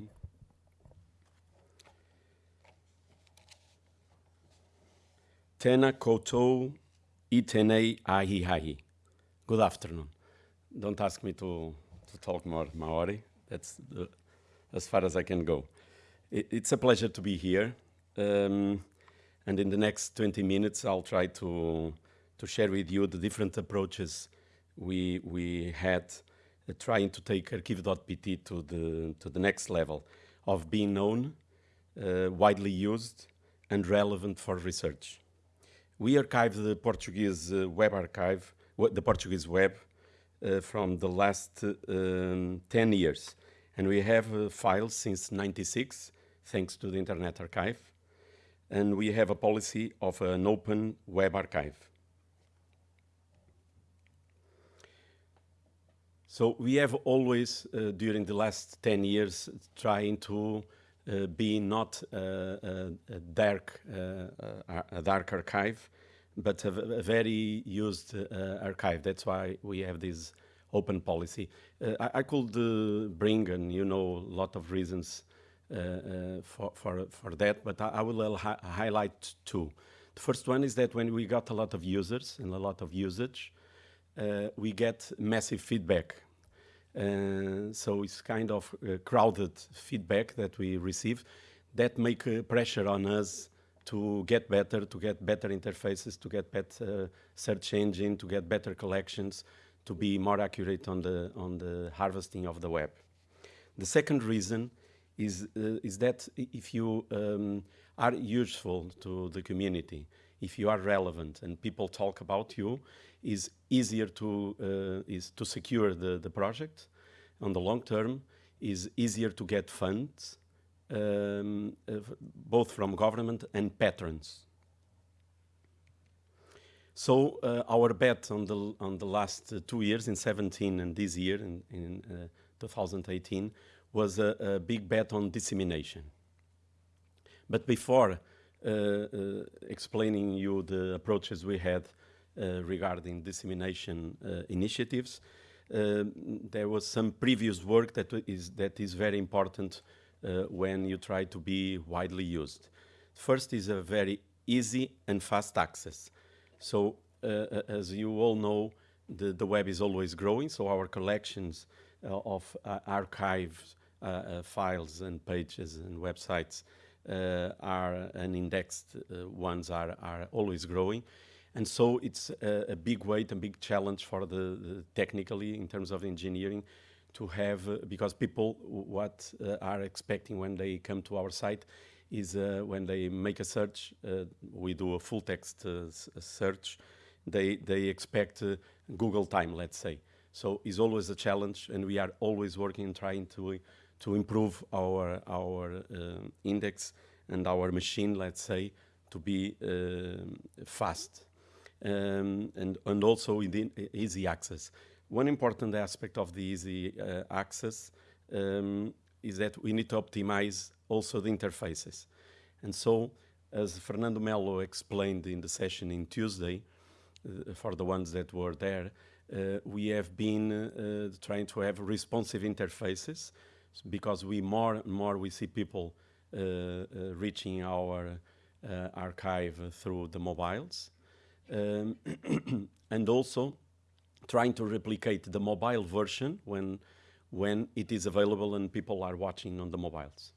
you. Tena koutou itenei ahi ahi. Good afternoon. Don't ask me to, to talk more Maori. That's the, as far as I can go. It, it's a pleasure to be here. Um, and in the next 20 minutes, I'll try to, to share with you the different approaches we, we had uh, trying to take Arquivo.pt to the, to the next level of being known, uh, widely used, and relevant for research. We archive the Portuguese uh, web archive, the Portuguese web, uh, from the last um, 10 years. And we have uh, files since 96, thanks to the Internet Archive. And we have a policy of an open web archive. So we have always, uh, during the last 10 years, trying to uh, be not uh, a, dark, uh, a dark archive, but a, a very used uh, archive. That's why we have this open policy. I, I, could bring, and you know, a lot of reasons for, for, for that, but I, I will hi highlight two. The first one is that when we got a lot of users and a lot of usage, uh, we get massive feedback. Uh, so it's kind of uh, crowded feedback that we receive that make uh, pressure on us to get better, to get better interfaces, to get better search engine, to get better collections, to be more accurate on the, on the harvesting of the web. The second reason is, uh, is that if you um, are useful to the community, if you are relevant and people talk about you, is easier to, uh, is to secure the, the project on the long term, is easier to get funds, um, uh, both from government and patrons. So uh, our bet on the on the last uh, two years, in 17 and this year, in, in uh, 2018, was a, a, big bet on dissemination. But before explaining you the approaches we had regarding dissemination initiatives, there was some previous work that is that is very important uh, when you try to be widely used. First is a very easy and fast access. So uh, uh, as you all know, the, the web is always growing, so our collections uh, of uh, archives, uh, files and pages and websites are and indexed ones are, are always growing. And so it's a, a big weight, a big challenge for the, the technically in terms of engineering to have, uh, because people what uh, are expecting when they come to our site is uh, when they make a search, we do a full text search, they, they expect Google time, let's say. So it's always a challenge and we are always working and trying to, to improve our, our index and our machine, let's say, to be fast. Um, and, and also within easy access. One important aspect of the easy uh, access um, is that we need to optimize also the interfaces. And so, as Fernando Melo explained in the session in Tuesday, uh, for the ones that were there, uh, we have been uh, trying to have responsive interfaces because we more and more we see people uh, uh, reaching our archive through the mobiles. Um, and also trying to replicate the mobile version when, when it is available and people are watching on the mobiles.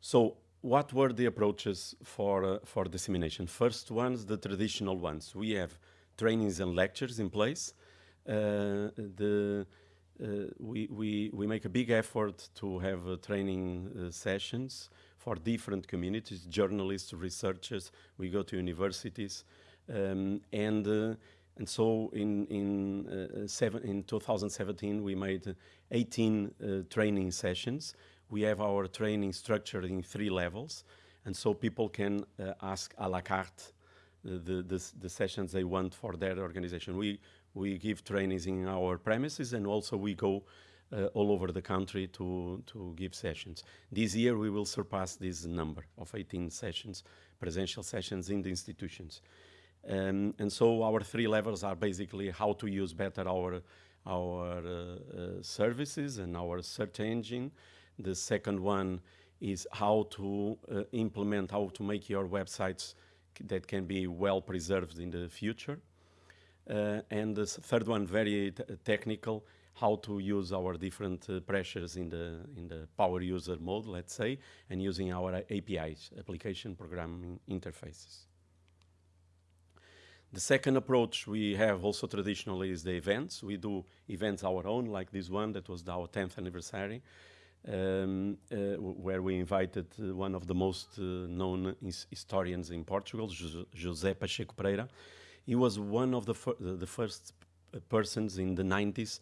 So what were the approaches for, uh, for dissemination? First ones, the traditional ones. We have trainings and lectures in place. Uh, the, uh, we, we, we make a big effort to have uh, training uh, sessions for different communities, journalists, researchers. We go to universities. Um, and uh, and so in in uh, seven, in 2017 we made 18 uh, training sessions. We have our training structured in three levels, and so people can ask a la carte the, the, the sessions they want for their organization. We we give trainings in our premises, and also we go uh, all over the country to, to give sessions. This year we will surpass this number of 18 sessions, presential sessions in the institutions. Um, and so our three levels are basically how to use better our, our uh, services and our search engine. The second one is how to implement, how to make your websites that can be well preserved in the future. Uh, and the third one, very technical, how to use our different uh, pressures in the in the power user mode, let's say, and using our APIs, application programming interfaces. The second approach we have also traditionally is the events. We do events our own, like this one that was our 10th anniversary, um, uh, where we invited uh, one of the most uh, known historians in Portugal, José Pacheco Pereira. He was one of the, fir the first persons in the 90s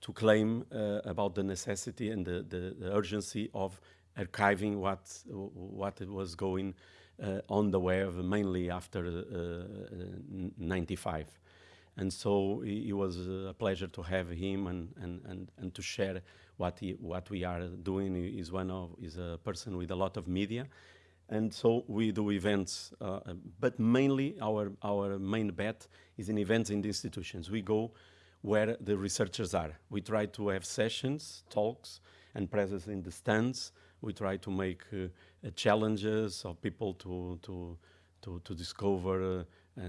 to claim uh, about the necessity and the, the, the, urgency of archiving what, what was going uh, on the web, mainly after uh, 95. And so it, was a pleasure to have him and, and, and, and to share what, he, what we are doing. Is one of, is a person with a lot of media. And so we do events, uh, but mainly our, our main bet is in events in the institutions. We go where the researchers are. We try to have sessions, talks, and presence in the stands. We try to make uh, challenges of people to, to, to, to discover. Uh, uh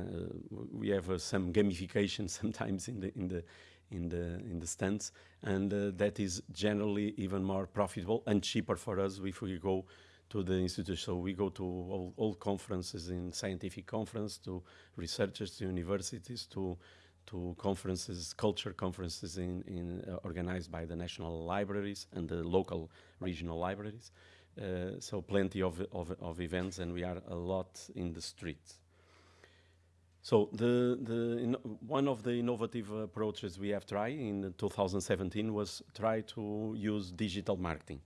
we have uh, some gamification sometimes in the, in the, in the, in the stands, and uh, that is generally even more profitable and cheaper for us if we go to the institute. So we go to all, all, conferences in scientific conference, to researchers, to universities, to to conferences, culture conferences in, in uh, organized by the national libraries and the local regional libraries. Uh, so plenty of, of, of, events and we are a lot in the streets. So the, the one of the innovative approaches we have tried in 2017 was try to use digital marketing.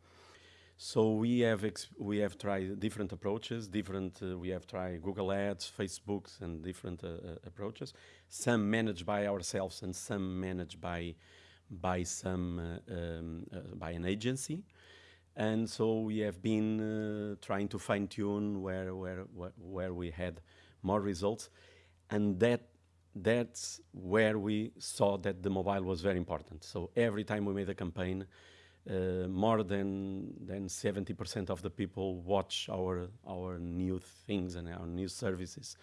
So we have we have tried different approaches. Different uh, we have tried Google Ads, Facebooks, and different uh, uh, approaches. Some managed by ourselves, and some managed by by some uh, um, uh, by an agency. And so we have been uh, trying to fine tune where, where where where we had more results, and that that's where we saw that the mobile was very important. So every time we made a campaign uh, more than than 70% of the people watch our our new things and our new services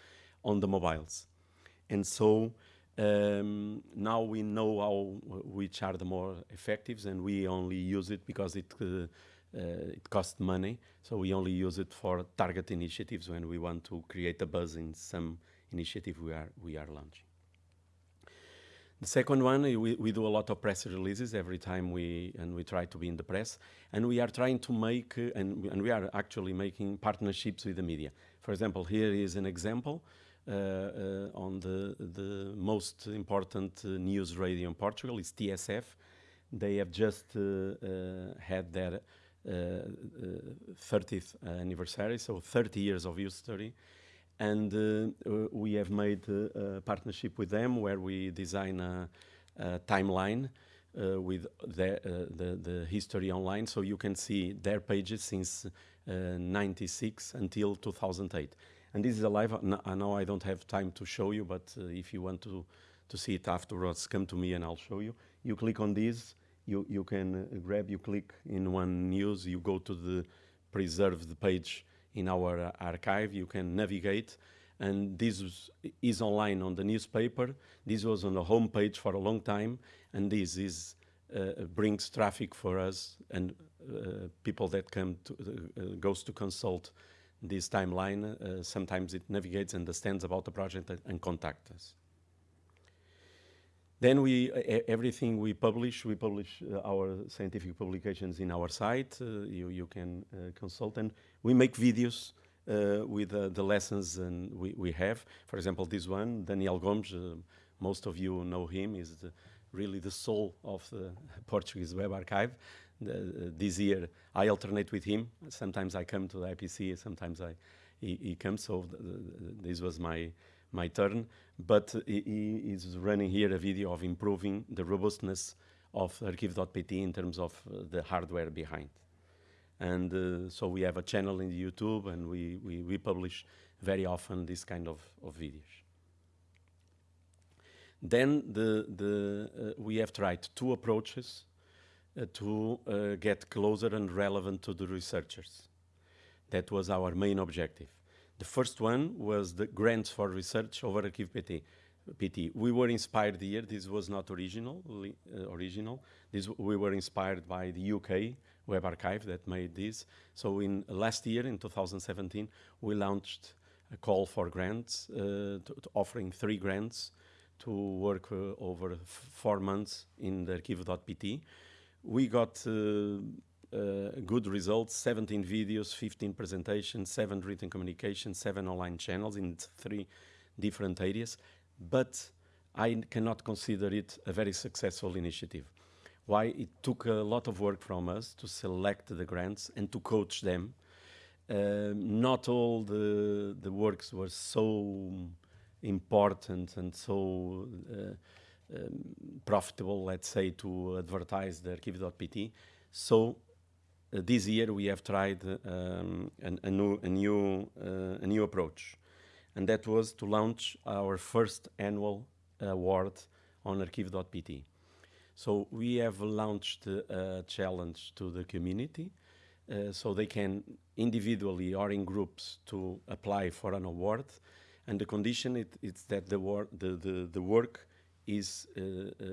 on the mobiles, and so um, now we know how which are the more effective, and we only use it because it uh, uh, it costs money. So we only use it for target initiatives when we want to create a buzz in some initiative we are we are launching. The second one, we, we do a lot of press releases every time we, and we try to be in the press, and we are trying to make, uh, and, and we are actually making partnerships with the media. For example, here is an example uh, uh, on the, the most important uh, news radio in Portugal, is TSF. They have just uh, had their 30th anniversary, so 30 years of history uh, we have made uh, a partnership with them where we design a, a timeline uh, with the, uh, the, the, history online, so you can see their pages since uh, 96 until 2008. And this is a live, I know I don't have time to show you, but if you want to, to see it afterwards, come to me and I'll show you. You click on this, you, you can grab, you click in one news, you go to the preserved page in our archive. You can navigate, and this is online on the newspaper. This was on the homepage for a long time, and this is uh, brings traffic for us and uh, people that come to uh, goes to consult this timeline. Uh, sometimes it navigates, understands about the project, and contact us. Then we, everything we publish, we publish uh, our scientific publications in our site. Uh, you, you can uh, consult and we make videos uh, with uh, the lessons and we, we have. For example, this one, Daniel Gomes, uh, most of you know him, is the, really the soul of the Portuguese Web Archive. The, this year I alternate with him. Sometimes I come to the IIPC, sometimes I, he, he comes, so this was my my turn, but he, is running here a video of improving the robustness of Arquivo.pt in terms of uh, the hardware behind. And uh, so we have a channel in YouTube and we, we, we publish very often this kind of, of videos. Then the, the, uh, we have tried two approaches uh, to uh, get closer and relevant to the researchers. That was our main objective. The first one was the grants for research over Arquivo PT. PT. We were inspired here. This was not original. Uh, original. This we were inspired by the UK Web Archive that made this. So in last year, in 2017, we launched a call for grants, uh, offering three grants to work uh, over four months in the arquivo.pt. We got uh, uh, good results, 17 videos, 15 presentations, seven written communications, seven online channels in three different areas, but I cannot consider it a very successful initiative. Why? It took a lot of work from us to select the grants and to coach them. Uh, not all the, the works were so important and so uh, um, profitable, let's say, to advertise the arquivo.pt. So uh, this year we have tried um, an, a, new, a, new, uh, a new approach. And that was to launch our first annual award on arquivo.pt. So we have launched a challenge to the community uh, so they can individually or in groups to apply for an award. And the condition it, it's that the, wor the, the, the work is uh, uh,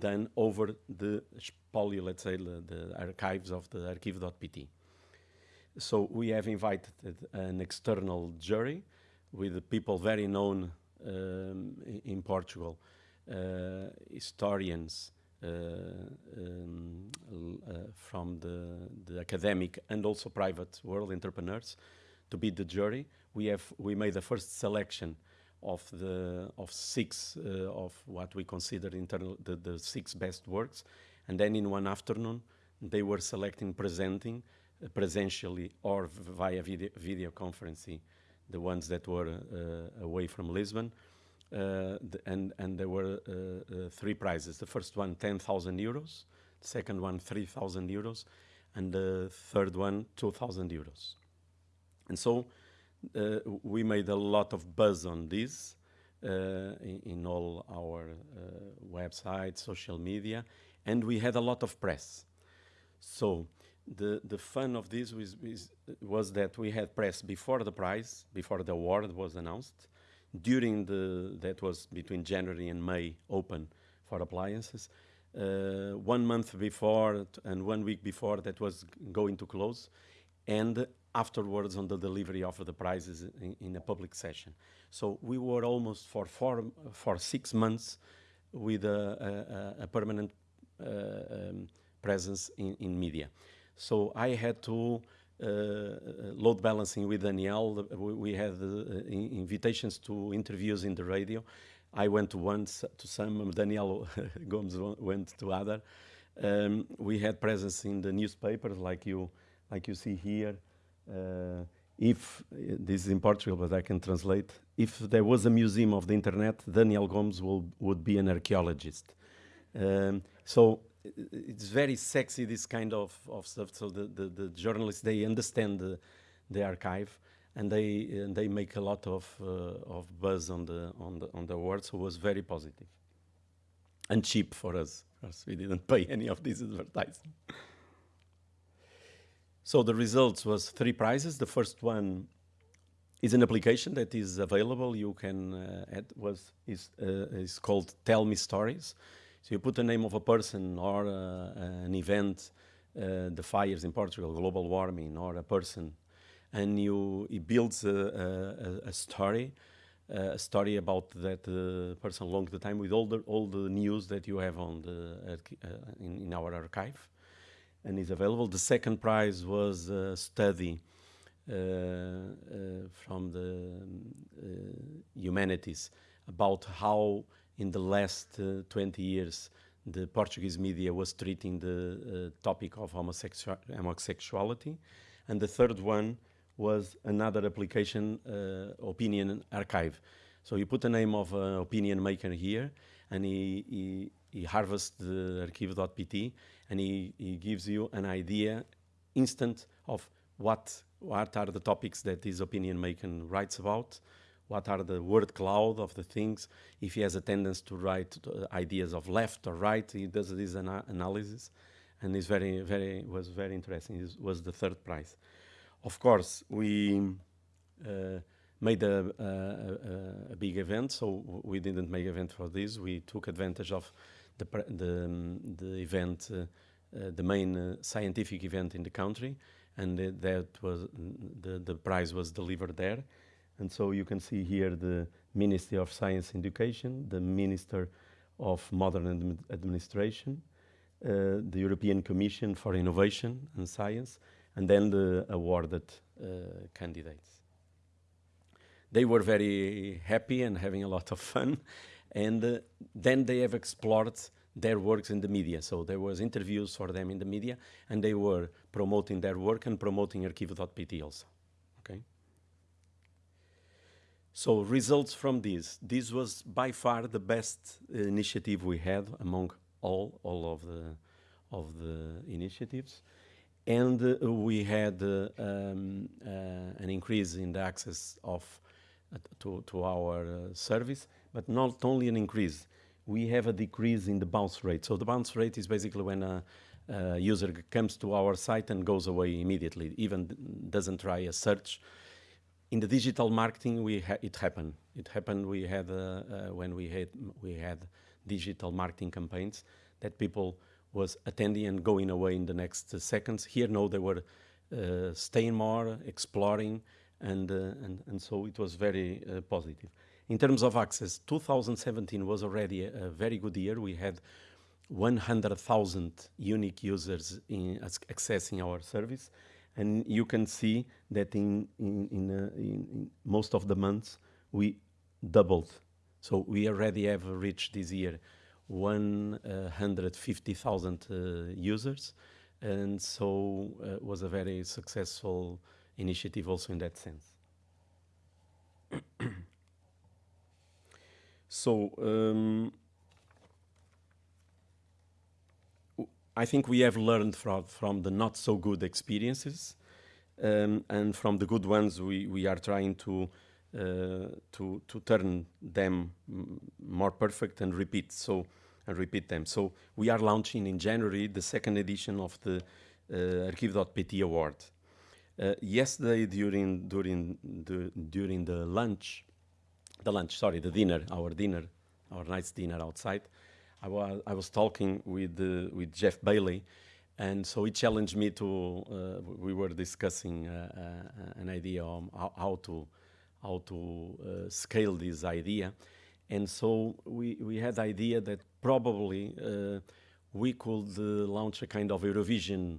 done over the spolio, let's say, the, the archives of the arquivo.pt. So we have invited an external jury with people very known um, in Portugal, uh, historians uh, um, uh, from the, the academic and also private world entrepreneurs to be the jury. We have we made the first selection of the of six uh, of what we consider internal the, the six best works, and then in one afternoon they were selecting presenting uh, presentially or via video, video conferencing the ones that were uh, away from Lisbon. Uh, the, and, and there were uh, uh, three prizes. The first one, 10,000 euros. The second one, 3,000 euros. And the third one, 2,000 euros. And so we made a lot of buzz on this in, in, all our websites, social media, and we had a lot of press. So the, the fun of this was, was that we had press before the prize, before the award was announced, during the, that was between January and May open for appliances, uh, one month before and one week before that was going to close, and afterwards on the delivery of the prizes in, in, a public session. So we were almost for four, for six months with a, a, a permanent uh, um, presence in, in, media. So I had to load balancing with Daniel. We, had uh, invitations to interviews in the radio. I went to to some, Daniel Gomes went to other. Um, we had presence in the newspapers like you, like you see here. Uh, if, this is in Portugal, but I can translate, if there was a museum of the internet, Daniel Gomes will, would be an archaeologist. Um, so it's very sexy, this kind of, of stuff. So the, the, the journalists, they understand the, the archive and they, and they make a lot of, uh, of buzz on the, on, the, on the award, so it was very. And cheap for us, because we didn't pay any of these advertising. So the results was three prizes. The first one is an application that is available. You can uh, add was is uh, is called Tell Me Stories. So you put the name of a person or uh, an event, uh, the fires in Portugal, global warming, or a person, and you it builds a, a, a story, uh, a story about that uh, person along the time with all the all the news that you have on the in, in our archive and is available. The second prize was a study uh, uh, from the uh, humanities about how in the last 20 years the Portuguese media was treating the topic of homosexu homosexuality. And the third one was another application, uh, opinion archive. So you put the name of an opinion maker here, and he, he, he harvests the arquivo.pt, and he, he gives you an idea instant of what, what are the topics that this opinion maker writes about, what are the word cloud of the things. If he has a tendency to write uh, ideas of left or right, he does this ana analysis, and it's very, very was very interesting. It was the third prize. Of course, we uh, made a, a, a, big event, so we didn't make event for this. We took advantage of the the, the event, uh, uh, the main uh, scientific event in the country, and that was the the prize was delivered there. And so you can see here the Ministry of Science and Education, the Minister of Modern Administration, uh, the European Commission for Innovation and Science, and then the awarded uh, candidates. They were very happy and having a lot of fun, and uh, then they have explored their works in the media. So there was interviews for them in the media, and they were promoting their work and promoting Arquivo.pt also. Okay. So results from this. This was by far the best initiative we had among all all of the of the initiatives and uh, we had uh, um, uh, an increase in the access of to, to our service, but not only an increase, we have a decrease in the bounce rate. So the bounce rate is basically when a, a user comes to our site and goes away immediately, even doesn't try a search. In the digital marketing, we ha it happened. It happened. We had uh, uh, when we had we had digital marketing campaigns that people was attending and going away in the next seconds. Here, no, they were uh, staying more, exploring, and, and, and so it was very positive. In terms of access, 2017 was already a, a very good year. We had 100,000 unique users in, accessing our service. And you can see that in, in, in, uh, in, most of the months, we doubled. So we already have reached this year 150,000 uh, users. And so it uh, was a very successful initiative also in that sense. so um, I think we have learned from, from the not so good experiences um, and from the good ones we, we are trying to uh, to to turn them more perfect and repeat so and repeat them. So we are launching in January the second edition of the uh, Arquivo.pt award. Uh, yesterday during during the during the lunch, the lunch sorry the dinner our dinner our nice dinner outside, I was I was talking with uh, with Jeff Bailey, and so he challenged me to. Uh, we were discussing uh, uh, an idea on how, how to how to uh, scale this idea. And so we, we had the idea that probably we could launch a kind of Eurovision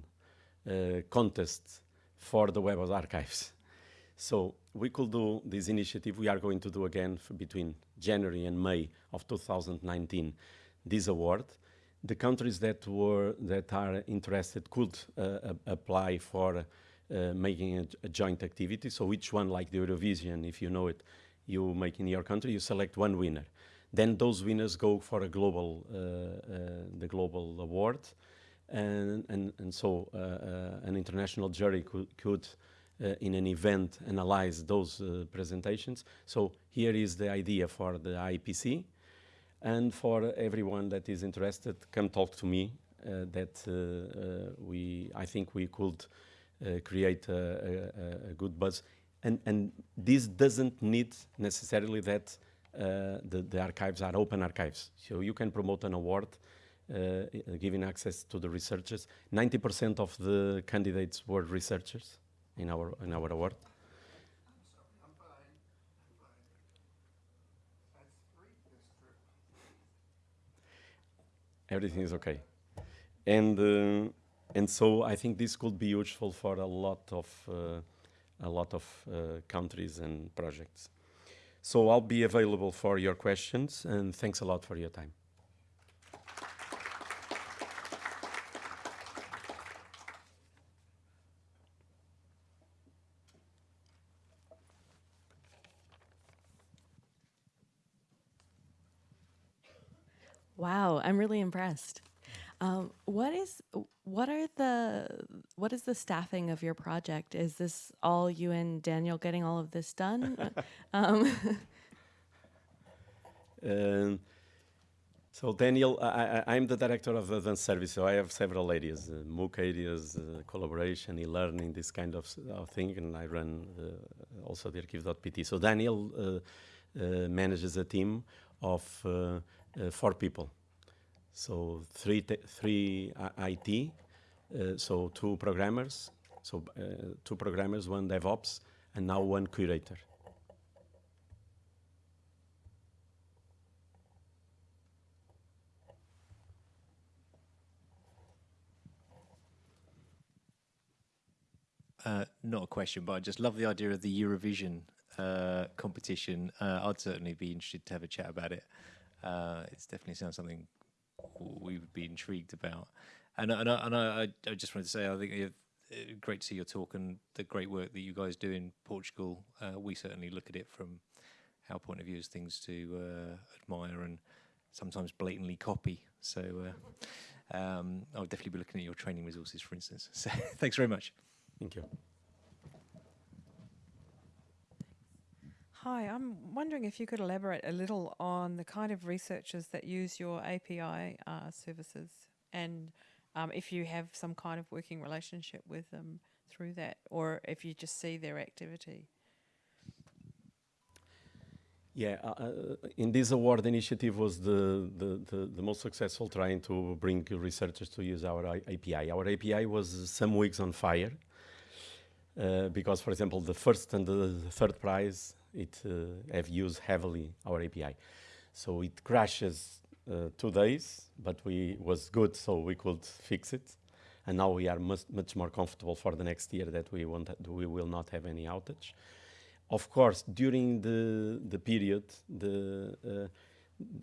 contest for the Web of Archives. So we could do this initiative. We are going to do again between January and May of 2019 this award. The countries that were that are interested could uh, apply for uh, making a, a, joint activity. So each one, like the Eurovision, if you know it, you make in your country, you select one winner. Then those winners go for a global, uh, uh, the global award. And, and, and so uh, an international jury could, could in an event analyze those presentations. So here is the idea for the IIPC. And for everyone that is interested, come talk to me uh, that uh, uh, we, I think we could uh, create a, a, a, good buzz. And, and this doesn't need necessarily that uh, the, the archives are open archives. So you can promote an award uh, giving access to the researchers. 90% of the candidates were researchers in our, in our award. Everything is okay. And uh, and so I think this could be useful for a lot of uh, a lot of uh, countries and projects. So I'll be available for your questions and thanks a lot for your time. Wow, I'm really impressed. Um, what is what are the what is the staffing of your project? Is this all you and Daniel getting all of this done? um, Um, so Daniel, I, I, I'm the director of advanced service, so I have several areas, uh, MOOC areas, uh, collaboration, e-learning, this kind of, of thing, and I run uh, also the Arquivo.pt. So Daniel uh, uh, manages a team of uh, uh, four people. So three, three I- IT, uh, so two programmers, so uh, two programmers, one DevOps, and now one curator. Uh, not a question, but I just love the idea of the Eurovision uh, competition. Uh, I'd certainly be interested to have a chat about it. Uh, it's definitely sounds something we would be intrigued about. And, and, I, and I, I just wanted to say, I think you've, uh, great to see your talk and the great work that you guys do in Portugal. Uh, we certainly look at it from our point of view as things to uh, admire and sometimes blatantly copy. So uh, um, I'll definitely be looking at your training resources, for instance. So thanks very much. Thank you. Hi, I'm wondering if you could elaborate a little on the kind of researchers that use your API uh, services and um, if you have some kind of working relationship with them through that or if you just see their activity. Yeah, uh, uh, in this award initiative was the, the, the, the most successful trying to bring researchers to use our API. Our API was some weeks on fire uh, because, for example, the first and the third prize, it uh, have used heavily our API. So it crashes uh, two days, but we was good, so we could fix it. And now we are much, much more comfortable for the next year that we, won't we will not have any outage of course, during the the period, the uh,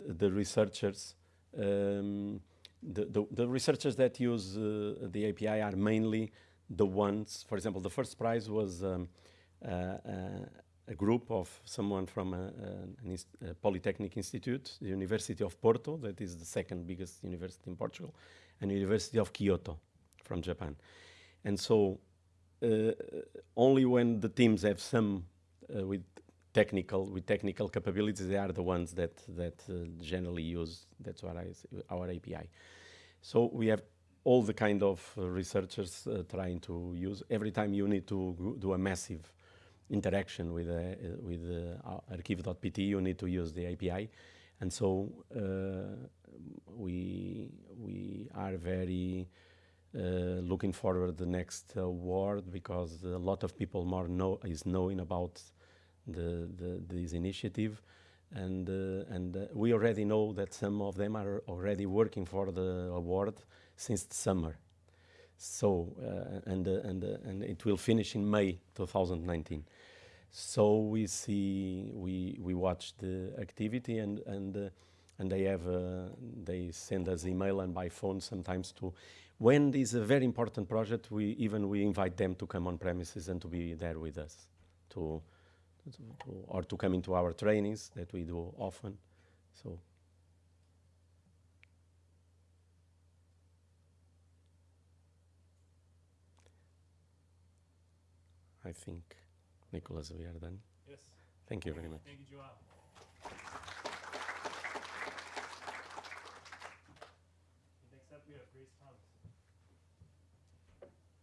the researchers, um, the, the the researchers that use uh, the API are mainly the ones. For example, the first prize was um, uh, a group of someone from a, inst- a polytechnic institute, the University of Porto, that is the second biggest university in Portugal, and University of Kyoto from Japan, and so. Uh, only when the teams have some uh, with technical with technical capabilities they are the ones that that uh, generally use that's what I our API so we have all the kind of uh, researchers uh, trying to use every time you need to do a massive interaction with uh, with uh, Arquivo.pt you need to use the API and so uh, we we are very uh, looking forward to the next award because a lot of people more know is knowing about the, the this initiative. And uh, and uh, we already know that some of them are already working for the award since the summer so uh, and uh, and uh, and it will finish in May 2019 so we see we we watch the activity and and and they have they send us email and by phone sometimes to when is a very important project we even we invite them to come on premises and to be there with us to, to, to or to come into our trainings that we do often. So I think Nicholas we are done Yes, thank you very much. Thank you, Joao.